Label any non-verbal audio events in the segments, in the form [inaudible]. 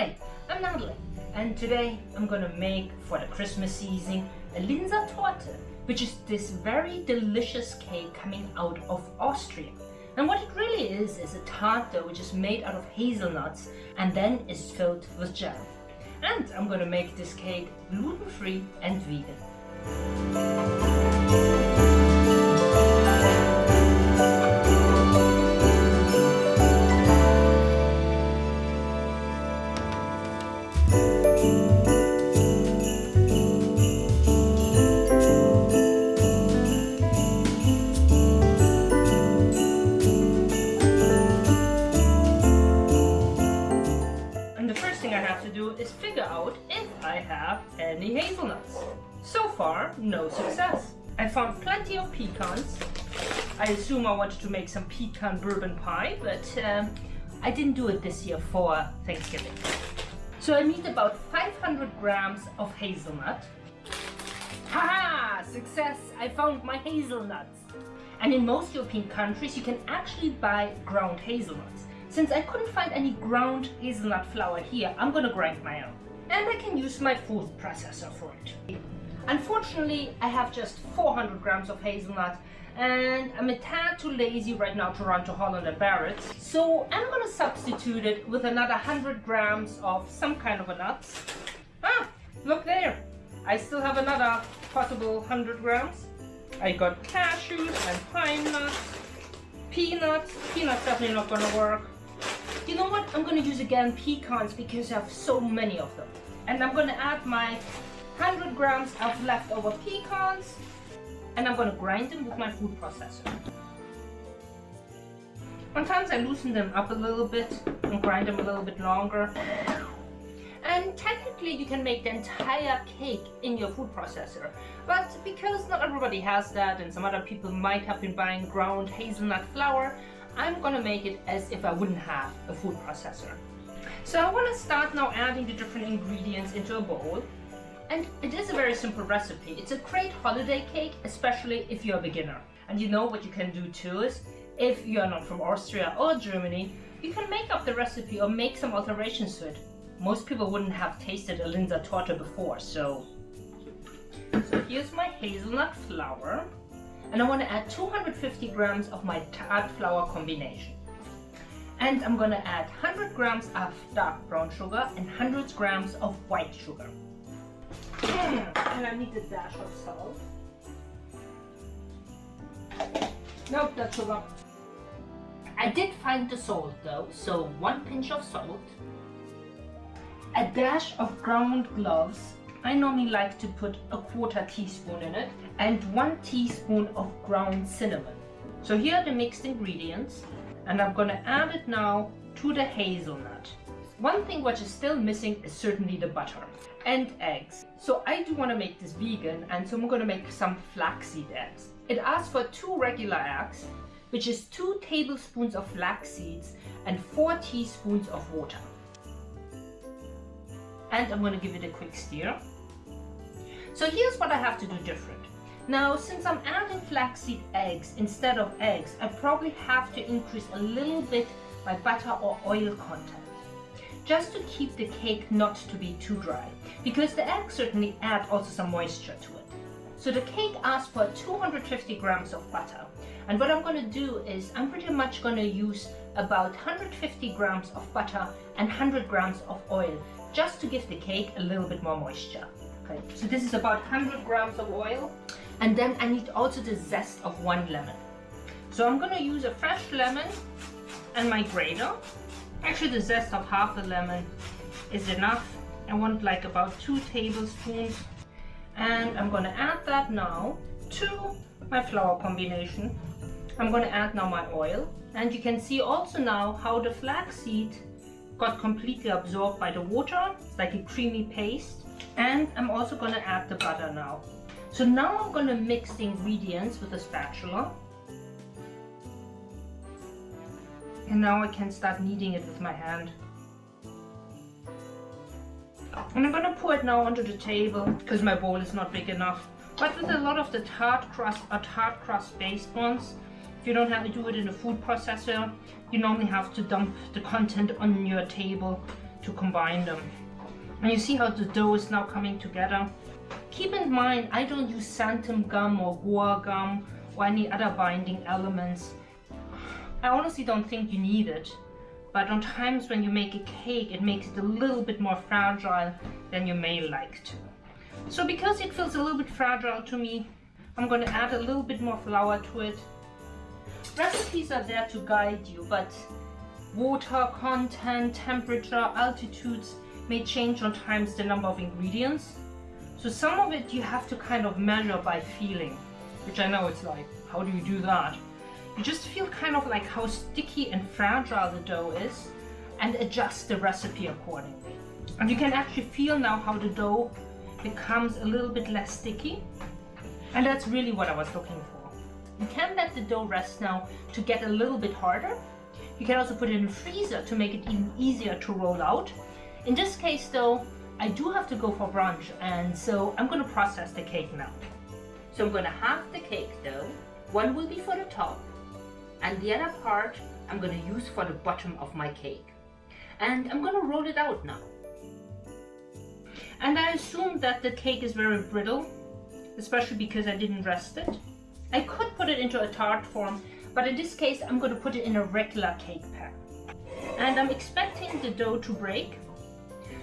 Hi, I'm Natalie and today I'm gonna make for the Christmas season a Linzer Torte which is this very delicious cake coming out of Austria. And what it really is is a tart dough which is made out of hazelnuts and then is filled with jam. And I'm gonna make this cake gluten-free and vegan. Have any hazelnuts. So far, no success. I found plenty of pecans. I assume I wanted to make some pecan bourbon pie, but um, I didn't do it this year for Thanksgiving. So I need about 500 grams of hazelnut. Haha! Success! I found my hazelnuts! And in most European countries, you can actually buy ground hazelnuts. Since I couldn't find any ground hazelnut flour here, I'm gonna grind my own. And I can use my food processor for it. Unfortunately, I have just 400 grams of hazelnut and I'm a tad too lazy right now to run to Holland and Barrett's. So I'm gonna substitute it with another 100 grams of some kind of a nuts. Ah, look there. I still have another possible 100 grams. I got cashews and pine nuts, peanuts. Peanuts definitely not gonna work. You know what? I'm gonna use again pecans because I have so many of them. And I'm gonna add my 100 grams of leftover pecans and I'm gonna grind them with my food processor. Sometimes I loosen them up a little bit and grind them a little bit longer. And technically you can make the entire cake in your food processor. But because not everybody has that and some other people might have been buying ground hazelnut flour, I'm gonna make it as if I wouldn't have a food processor. So I wanna start now adding the different ingredients into a bowl. And it is a very simple recipe. It's a great holiday cake, especially if you're a beginner. And you know what you can do too is, if you're not from Austria or Germany, you can make up the recipe or make some alterations to it. Most people wouldn't have tasted a Linzer Torte before, so... So here's my hazelnut flour. And I want to add 250 grams of my tart flour combination. And I'm going to add 100 grams of dark brown sugar and 100 grams of white sugar. Mm, and I need a dash of salt. Nope, that's sugar. I did find the salt though, so one pinch of salt. A dash of ground cloves. I normally like to put a quarter teaspoon in it and one teaspoon of ground cinnamon. So here are the mixed ingredients and I'm gonna add it now to the hazelnut. One thing which is still missing is certainly the butter and eggs. So I do want to make this vegan and so I'm going to make some flaxseed eggs. It asks for two regular eggs, which is two tablespoons of flax seeds and four teaspoons of water. And I'm going to give it a quick stir. So here's what I have to do different. Now, since I'm adding flaxseed eggs instead of eggs, I probably have to increase a little bit my butter or oil content just to keep the cake not to be too dry because the eggs certainly add also some moisture to it. So the cake asks for 250 grams of butter and what I'm going to do is I'm pretty much going to use about 150 grams of butter and 100 grams of oil just to give the cake a little bit more moisture. Okay, so this is about 100 grams of oil and then I need also the zest of one lemon. So I'm going to use a fresh lemon and my grater Actually the zest of half a lemon is enough. I want like about two tablespoons and I'm going to add that now to my flour combination. I'm going to add now my oil and you can see also now how the flaxseed got completely absorbed by the water. Like a creamy paste and I'm also to add the butter now. So now I'm to mix the ingredients with a spatula And now I can start kneading it with my hand. And I'm gonna pour it now onto the table because my bowl is not big enough. But with a lot of the tart crust or tart crust based ones, you don't have to do it in a food processor, you normally have to dump the content on your table to combine them. And you see how the dough is now coming together? Keep in mind, I don't use xanthan gum or guar gum or any other binding elements. I honestly don't think you need it, but on times when you make a cake, it makes it a little bit more fragile than you may like to. So because it feels a little bit fragile to me, I'm going to add a little bit more flour to it. Recipes are there to guide you, but water content, temperature, altitudes may change on times the number of ingredients. So some of it you have to kind of measure by feeling, which I know it's like, how do you do that? You just feel kind of like how sticky and fragile the dough is and adjust the recipe accordingly. And you can actually feel now how the dough becomes a little bit less sticky. And that's really what I was looking for. You can let the dough rest now to get a little bit harder. You can also put it in the freezer to make it even easier to roll out. In this case though, I do have to go for brunch and so I'm going to process the cake now. So I'm going to half the cake dough. One will be for the top and the other part I'm going to use for the bottom of my cake. And I'm going to roll it out now. And I assume that the cake is very brittle, especially because I didn't rest it. I could put it into a tart form, but in this case I'm going to put it in a regular cake pan. And I'm expecting the dough to break,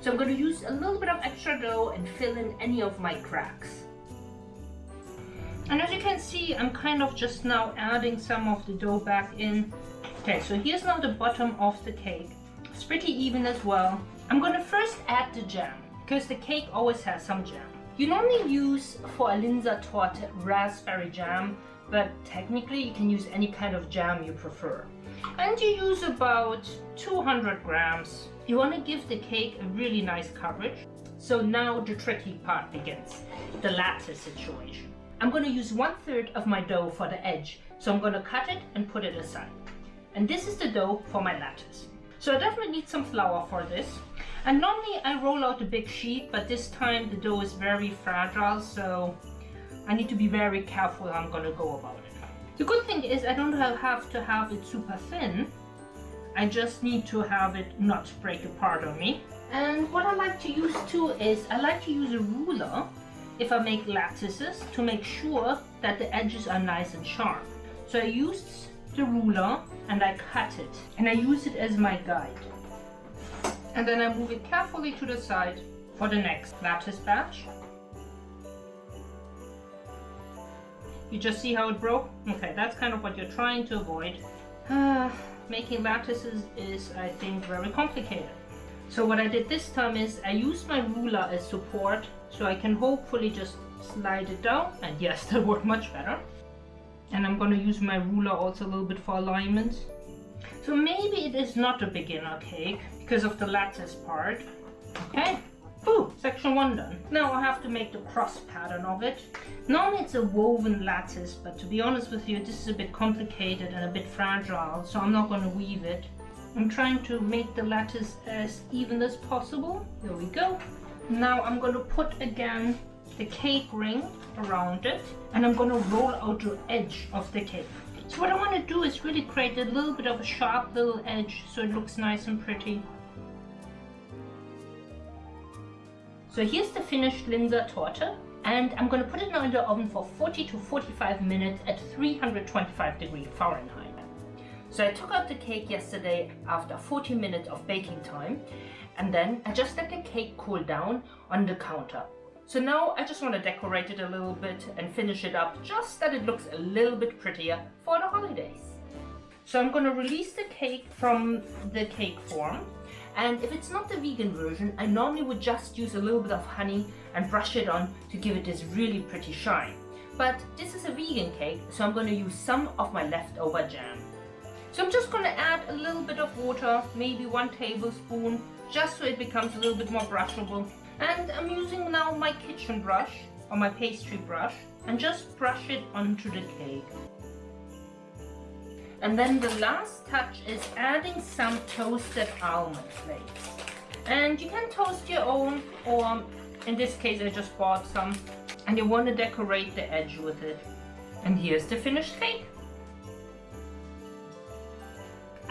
so I'm going to use a little bit of extra dough and fill in any of my cracks. And as you can see, I'm kind of just now adding some of the dough back in. Okay, so here's now the bottom of the cake. It's pretty even as well. I'm going to first add the jam, because the cake always has some jam. You normally use for a Linzer torte raspberry jam, but technically you can use any kind of jam you prefer. And you use about 200 grams you want to give the cake a really nice coverage. So now the tricky part begins, the lattice situation. I'm going to use one third of my dough for the edge. So I'm going to cut it and put it aside. And this is the dough for my lattice. So I definitely need some flour for this. And normally I roll out a big sheet, but this time the dough is very fragile, so I need to be very careful how I'm to go about it. The good thing is I don't have to have it super thin, I just need to have it not break apart on me. And what I like to use too is I like to use a ruler if I make lattices to make sure that the edges are nice and sharp. So I used the ruler and I cut it and I use it as my guide. And then I move it carefully to the side for the next lattice batch. You just see how it broke? Okay, that's kind of what you're trying to avoid. Ah. making lattices is, I think, very complicated. So what I did this time is I used my ruler as support so I can hopefully just slide it down and yes [laughs] that worked much better and I'm going to use my ruler also a little bit for alignment so maybe it is not a beginner cake because of the lattice part okay Ooh, section one done. Now I have to make the cross pattern of it. Normally it's a woven lattice, but to be honest with you, this is a bit complicated and a bit fragile, so I'm not going to weave it. I'm trying to make the lattice as even as possible. There we go. Now I'm going to put again the cake ring around it, and I'm going to roll out the edge of the cake. So what I want to do is really create a little bit of a sharp little edge so it looks nice and pretty. So here's the finished Linzer torte and I'm going to put it now in the oven for 40 to 45 minutes at 325 degrees Fahrenheit. So I took out the cake yesterday after 40 minutes of baking time and then I just let the cake cool down on the counter. So now I just want to decorate it a little bit and finish it up just that it looks a little bit prettier for the holidays. So I'm going to release the cake from the cake form and if it's not the vegan version, I normally would just use a little bit of honey and brush it on to give it this really pretty shine. But this is a vegan cake, so I'm going to use some of my leftover jam. So I'm just going to add a little bit of water, maybe one tablespoon, just so it becomes a little bit more brushable. And I'm using now my kitchen brush, or my pastry brush, and just brush it onto the cake. And then the last touch is adding some toasted almond flakes. And you can toast your own or in this case I just bought some and you want to decorate the edge with it. And here's the finished cake.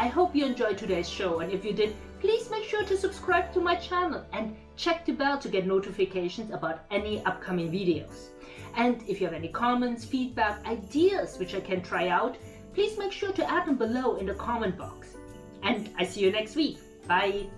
I hope you enjoyed today's show and if you did, please make sure to subscribe to my channel and check the bell to get notifications about any upcoming videos. And if you have any comments, feedback, ideas which I can try out, please make sure to add them below in the comment box. And I see you next week. Bye!